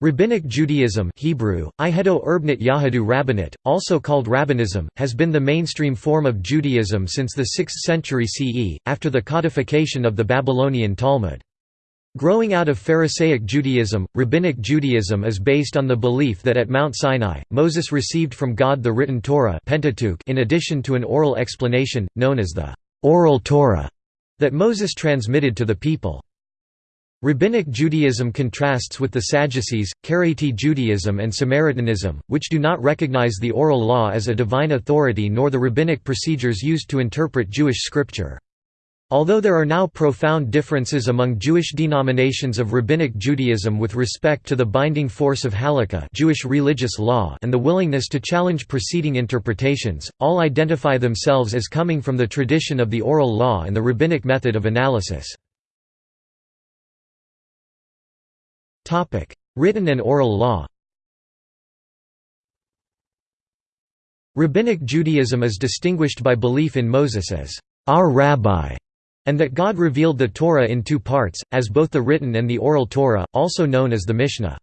Rabbinic Judaism Hebrew, Yahadu Rabbinate, also called Rabbinism, has been the mainstream form of Judaism since the 6th century CE, after the codification of the Babylonian Talmud. Growing out of Pharisaic Judaism, Rabbinic Judaism is based on the belief that at Mount Sinai, Moses received from God the written Torah Pentateuch in addition to an oral explanation, known as the «oral Torah», that Moses transmitted to the people. Rabbinic Judaism contrasts with the Sadducees, Karaite Judaism and Samaritanism, which do not recognize the oral law as a divine authority nor the rabbinic procedures used to interpret Jewish scripture. Although there are now profound differences among Jewish denominations of Rabbinic Judaism with respect to the binding force of halakha Jewish religious law and the willingness to challenge preceding interpretations, all identify themselves as coming from the tradition of the oral law and the rabbinic method of analysis. Written and oral law Rabbinic Judaism is distinguished by belief in Moses as our rabbi, and that God revealed the Torah in two parts, as both the written and the oral Torah, also known as the Mishnah.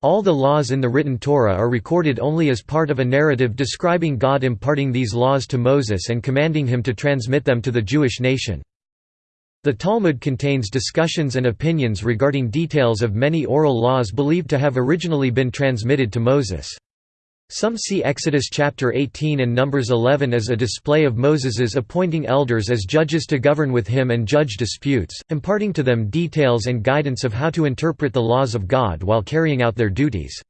All the laws in the written Torah are recorded only as part of a narrative describing God imparting these laws to Moses and commanding him to transmit them to the Jewish nation. The Talmud contains discussions and opinions regarding details of many oral laws believed to have originally been transmitted to Moses. Some see Exodus chapter 18 and Numbers 11 as a display of Moses's appointing elders as judges to govern with him and judge disputes, imparting to them details and guidance of how to interpret the laws of God while carrying out their duties.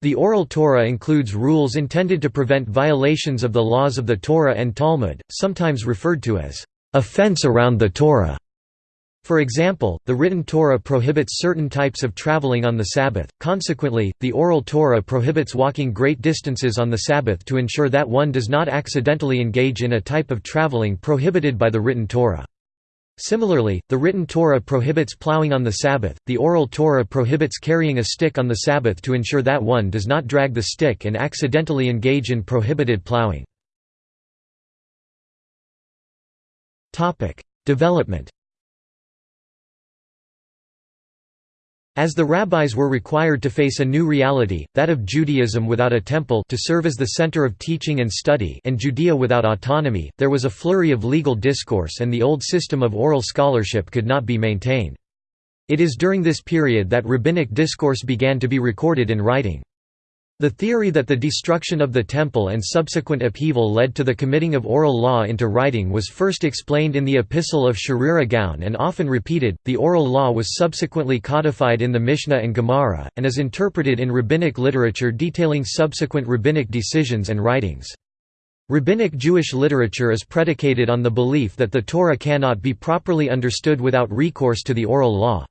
The Oral Torah includes rules intended to prevent violations of the laws of the Torah and Talmud, sometimes referred to as a fence around the Torah. For example, the written Torah prohibits certain types of traveling on the Sabbath, consequently, the oral Torah prohibits walking great distances on the Sabbath to ensure that one does not accidentally engage in a type of traveling prohibited by the written Torah. Similarly, the written Torah prohibits plowing on the Sabbath, the oral Torah prohibits carrying a stick on the Sabbath to ensure that one does not drag the stick and accidentally engage in prohibited plowing. Development As the rabbis were required to face a new reality, that of Judaism without a temple to serve as the center of teaching and study and Judea without autonomy, there was a flurry of legal discourse and the old system of oral scholarship could not be maintained. It is during this period that rabbinic discourse began to be recorded in writing. The theory that the destruction of the temple and subsequent upheaval led to the committing of oral law into writing was first explained in the Epistle of Sherira Gaon and often repeated. The oral law was subsequently codified in the Mishnah and Gemara, and is interpreted in rabbinic literature detailing subsequent rabbinic decisions and writings. Rabbinic Jewish literature is predicated on the belief that the Torah cannot be properly understood without recourse to the oral law.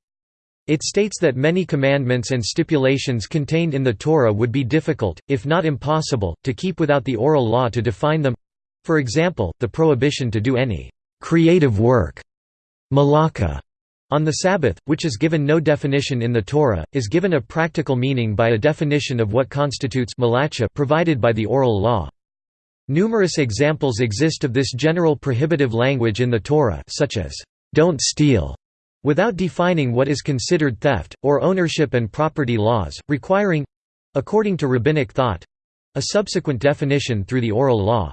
It states that many commandments and stipulations contained in the Torah would be difficult, if not impossible, to keep without the oral law to define them—for example, the prohibition to do any «creative work» malaka, on the Sabbath, which is given no definition in the Torah, is given a practical meaning by a definition of what constitutes malacha provided by the oral law. Numerous examples exist of this general prohibitive language in the Torah such as, "'Don't steal' without defining what is considered theft, or ownership and property laws, requiring—according to rabbinic thought—a subsequent definition through the oral law.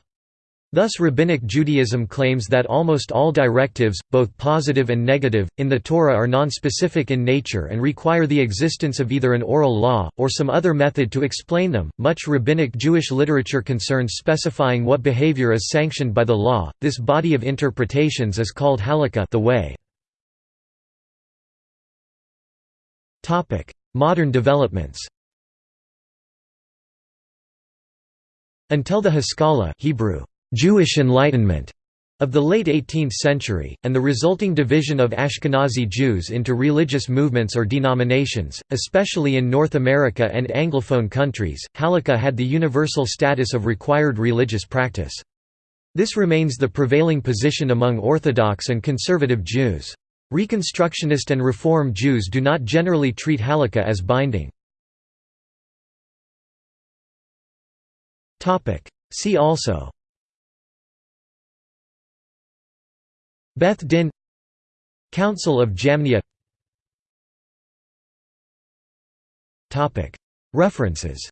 Thus Rabbinic Judaism claims that almost all directives, both positive and negative, in the Torah are non-specific in nature and require the existence of either an oral law, or some other method to explain them. Much Rabbinic Jewish literature concerns specifying what behavior is sanctioned by the law. This body of interpretations is called halakha the way. Modern developments Until the Haskalah Hebrew, Jewish Enlightenment of the late 18th century, and the resulting division of Ashkenazi Jews into religious movements or denominations, especially in North America and Anglophone countries, halakha had the universal status of required religious practice. This remains the prevailing position among Orthodox and conservative Jews. Reconstructionist and Reform Jews do not generally treat halakha as binding. See also. Beth Din. Council of Jamnia. References